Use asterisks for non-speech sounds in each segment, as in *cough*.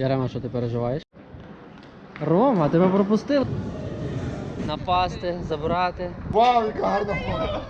Ярема, що ти переживаєш? Рома, тебе пропустили. Напасти, забрати. Вау, яка гарна фото.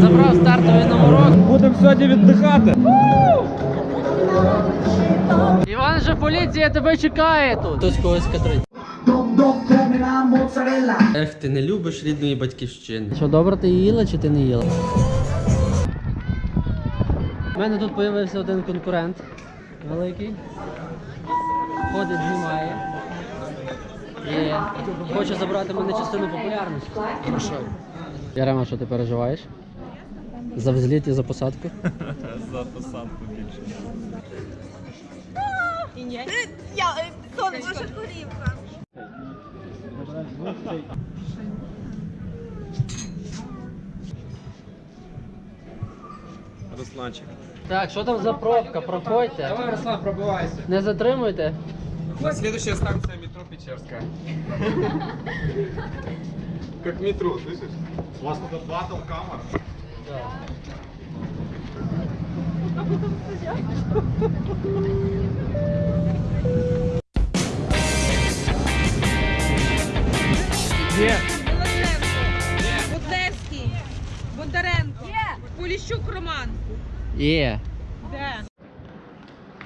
Забрав стартовий номерок. Будемо сьогодні віддихати. Іван же поліція тебе чекає тут. Хтось когось катрить. Ех, ти не любиш рідної батьківщини. Що добре ти їла чи ти не їла? У мене тут з'явився один конкурент великий. Ходить, знімає. І хоче забрати мене частину популярності. Ярема, що ти переживаєш? За взліт і за посадку? *laughs* За посадку більше. І ні. Я, е, сон, ваша корівка. Русланчик. Так, що там за пробка? Проходьте. Давай, Руслан, пробивайся. Не затримуйте. Следующая станция метро Печерская. *laughs* Как метро, слышишь? У вас тут батл камер. Где? Білошевський. Будлевський. Бондаренко. Поліщук Роман. Є. Де?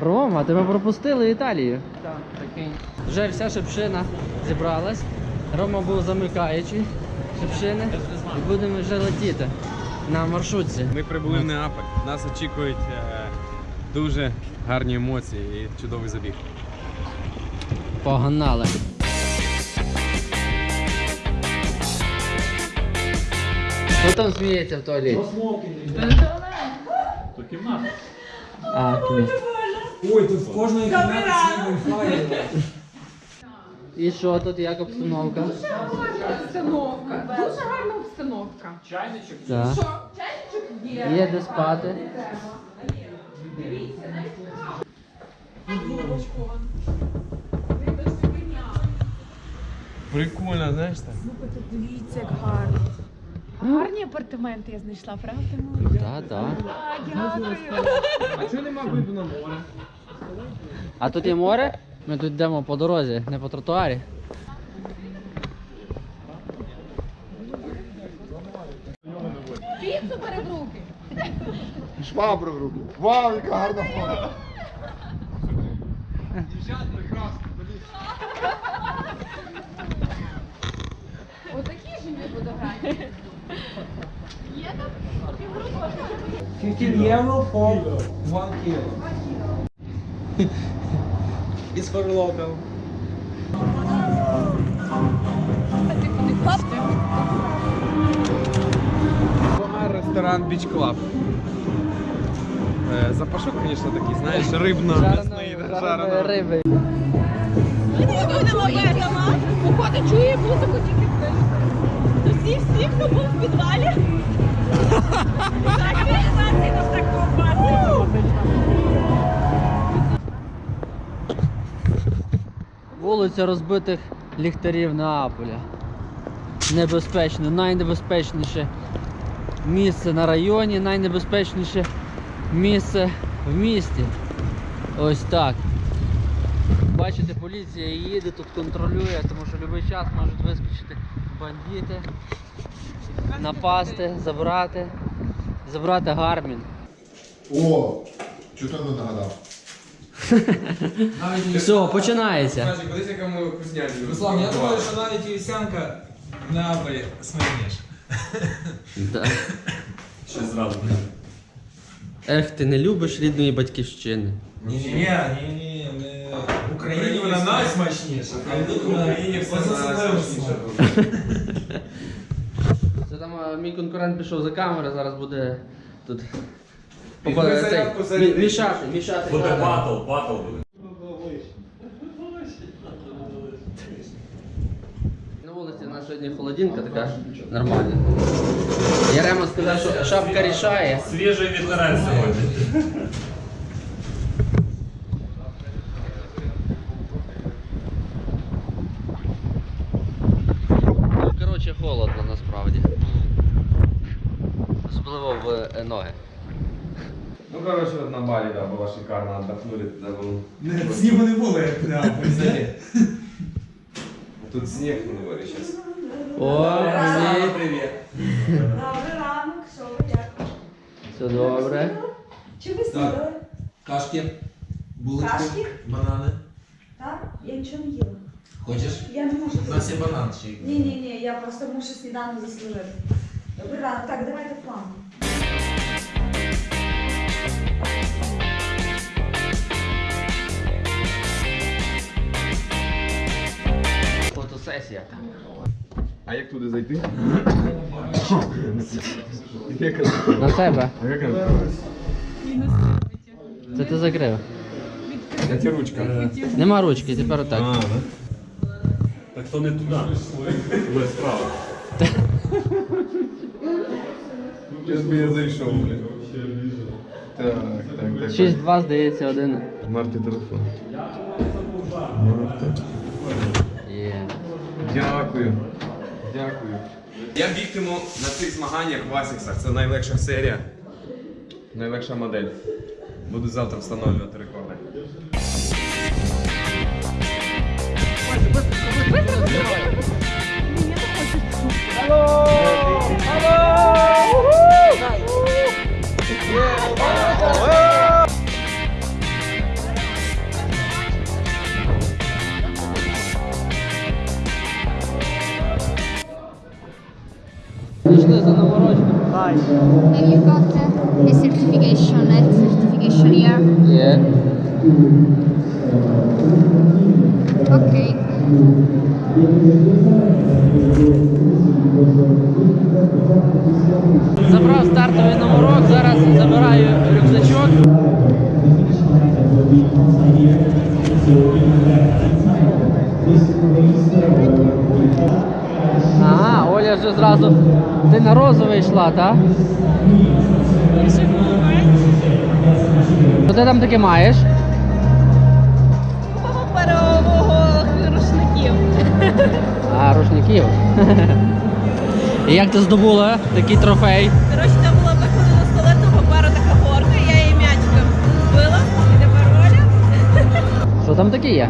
Рома, тебе пропустили в Італію. Так, такий. Вже вся шипшина зібралась. Рома був замикаючий шипшини. І будемо вже летіти на маршрутці. Ми прибули в Неаполь. Нас очікують е, дуже гарні емоції і чудовий забіг. Погнали. Хто там сміється в туалеті? А, кіно. Ой, тут в кожної кімнаті свій Wi-Fi. І що тут, як обстановка? Обстановка, дуже гарна обстановка. Так. Є де спати. Прикольно, знаєш так? Дивіться, як гарно. Гарні апартаменти я знайшла, правда? Молодь? Так, так. Дякую. А чого нема виду на море? А тут є море? Ми тут йдемо по дорозі, не по тротуарі. Піцу бери в руки. Швабру в руки. Вау, яка гарна фото. Отакі ж мені фотографії. 15 euro for 1 kilo. It's for local. Ресторан Beach Club. Е, Запашок, звісно, такий, знаєш, рибно-мясний, жарений. риби. Будемо їдемо. Походу чує музику тільки в підвалі. Вулиця розбитих ліхтарів Неаполя. Небезпечно, найнебезпечніше місце на районі, найнебезпечніше місце в місті. Ось так. Бачите, поліція їде, тут контролює, тому що будь-який час можуть вискочити бандити, напасти, забрати, забрати Гармін. О, чого не нагадав? *laughs* Все, починається. Кудись яка ми вкусняшки. Руслан, я думаю, що навіть вівсянка в Неаполі смачніша. Да. *laughs* Ще зразу. Ех, ти не любиш рідної батьківщини. Ні, ні, ні, Україні вона найсмачніша. А тут вона Україні все особливо Це там а, мій конкурент пішов за камери, зараз буде тут Візьми попа- цей, зарядку, мі- мішати, мішати. Буде батл, батл буде. На вулиці у нас сьогодні холодинка така нормальна. Ярема сказав, що шапка рішає. Свіжий вітерець сьогодні. Ну, Коротше, холодно насправді. Особливо в е, ноги. Ну, короче, вот на Бали, да, было шикарно, отдохнули, тогда был... Не, снігу не було, як прямо. Тут снег на дворе сейчас. О, привіт. привет. Добрий ранок, що ви як? Все добре. Чи ви снідали? Кашки, булочки, Кашки? банани. Так? Я нічого не їла. Хочеш? Я не можу. У нас є банан ще. Ні, ні, ні, я просто мушу сніданок заслужити. Добрий ранок, так, давайте план. Фотосесія. А як туди зайти? На себе. А як Це ти закрив. Я тебе ручка. Нема ручки, тепер отак. А, да? Так то не туди. Туди справа. *laughs* Зараз би я зайшов, блін. Так, так, так. 6-2, здається, один. Марті телефон. Є. Дякую. Дякую. Я бігтиму на цих змаганнях в Асіксах. Це найлегша серія. Найлегша модель. Буду завтра встановлювати рекорди. Пішли Have you got uh, a certification, health certification here? Є. Okay. Забрав стартовий номерок, зараз забираю рюкзачок. Ага, Оля вже зразу. Ти на розовий йшла, так? Що ти там таке маєш? Паперового рушників. А, рушників. І як ти здобула такий трофей? Коротше, там була виходила з туалетного паперу така горка, я її м'ячиком збила, і тепер Оля. Що там таке є?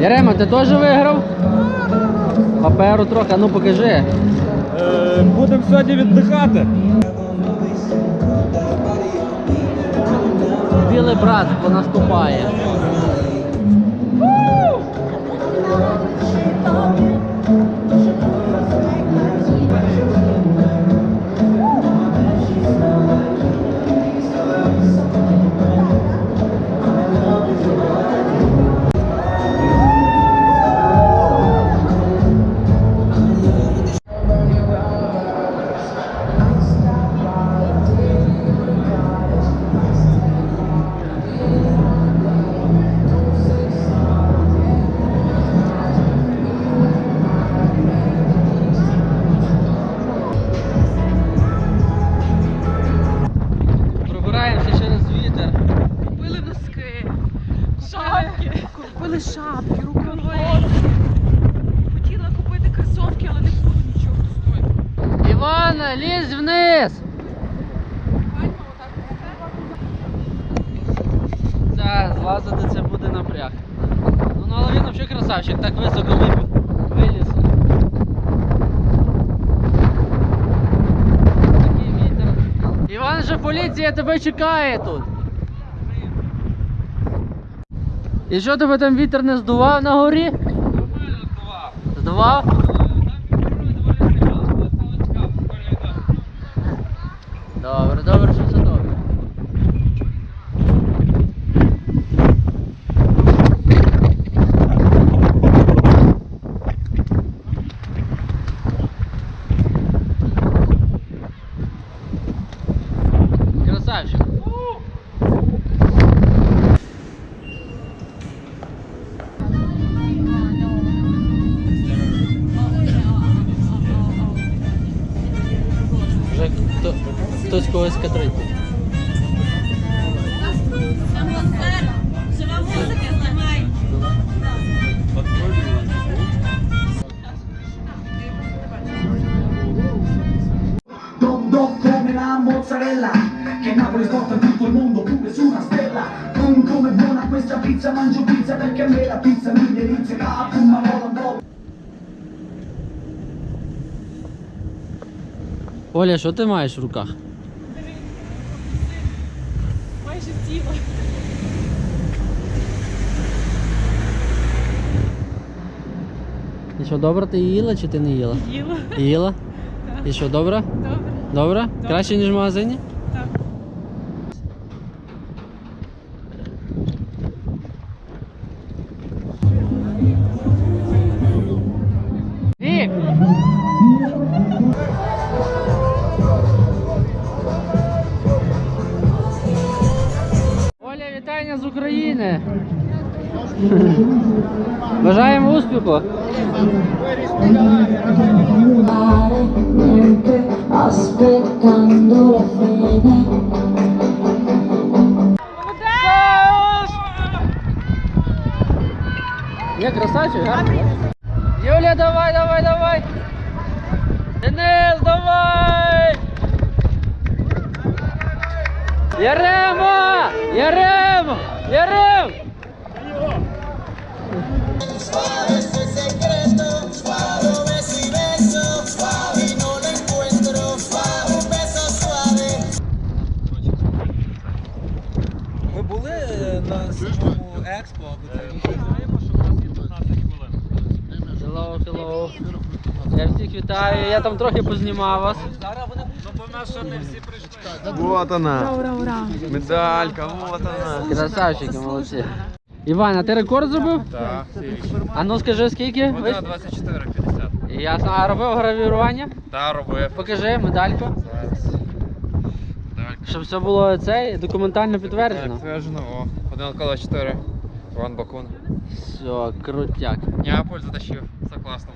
Ярема, ти теж виграв? Паперу трохи, а ну покажи. Будемо сьогодні віддихати. Білий братство наступає. Так, злазити це буде напряг. Ну, ну але він взагалі красавчик, так високо. Виліз. Такий вітер. Іван же поліція тебе чекає тут. І що тебе там вітер не здував на горі? Нормально Здував? Добре, добре, добре. Pizza Mangio pizza perché a me la pizza mi delizia Capo, ma mola un Оля, що ти маєш в руках? Майже тіло. І що, добре ти їла чи ти не їла? Їла. Їла? І що, добре? Добре. Добре? Краще, ніж в магазині? України! Бажаємо успіху! aspettando la fine. Є красавчик, гарний. Юля, давай, давай, давай! Денис, давай! Яремо! Яремо! Ярем! Ми були на самому експо, або це Hello, hello. Я всіх вітаю, я там трохи познімав вас. Вот она. Ура, ура. Медалька, вот она. Красавчики, молодці. Іван, а ти рекорд зробив? Так, А ну скажи скільки? Ви- 24,50. Ясно. А робив гравірування? Та робив. Покажи медальку. Щоб все було це документально підтверджено. Підтверджено, о. Один коло 4. Іван Бакун. Все, крутяк. Неаполь затащив. Все класно.